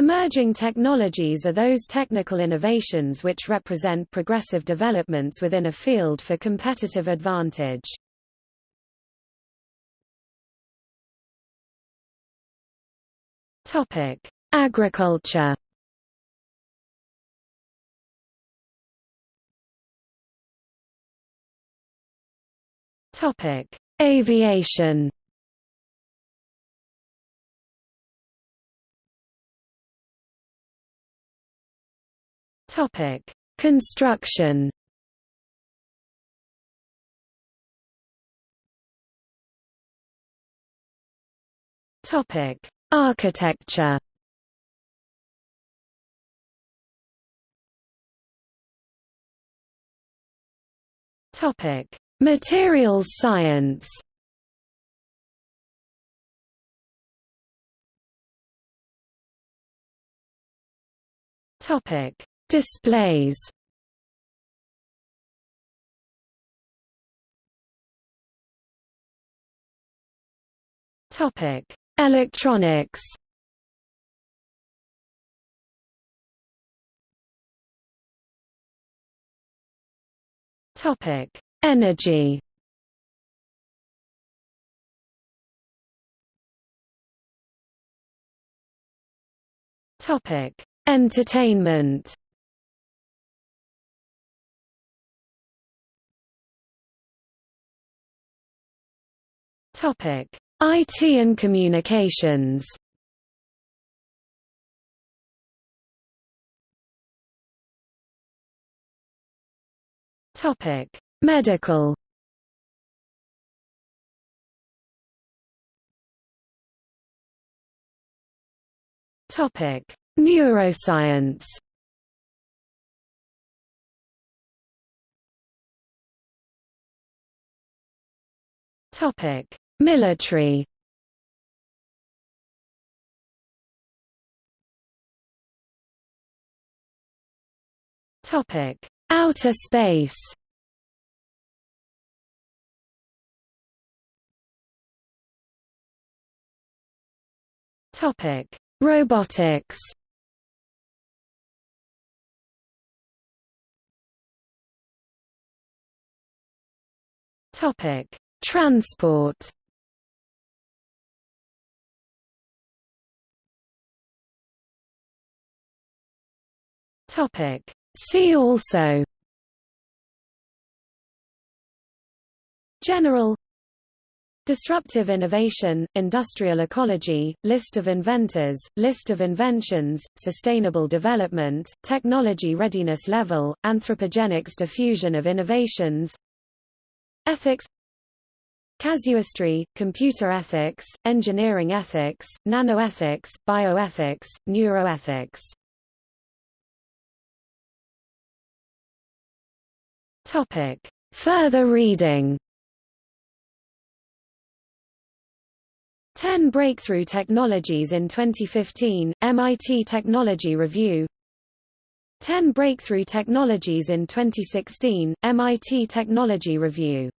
Emerging technologies are those technical innovations which represent progressive developments within a field for competitive advantage. Topic: Agriculture. Topic: Aviation. Topic: Construction. Topic: Architecture. Topic: Materials science. Topic: Displays Topic: Electronics. Topic: Energy. Topic: Entertainment Topic: IT and communications. Topic: Medical. Topic: Neuroscience. Topic: Military. Topic: Outer space. Topic: Robotics. Topic: Transport. Topic: See also. General. Disruptive innovation, industrial ecology, list of inventors, list of inventions, sustainable development, technology readiness level, anthropogenics diffusion of innovations. Ethics. Casuistry, computer ethics, engineering ethics, nanoethics, bioethics, neuroethics Topic. Further reading. 10 Breakthrough Technologies in 2015, MIT Technology Review. 10 Breakthrough Technologies in 2016, MIT Technology Review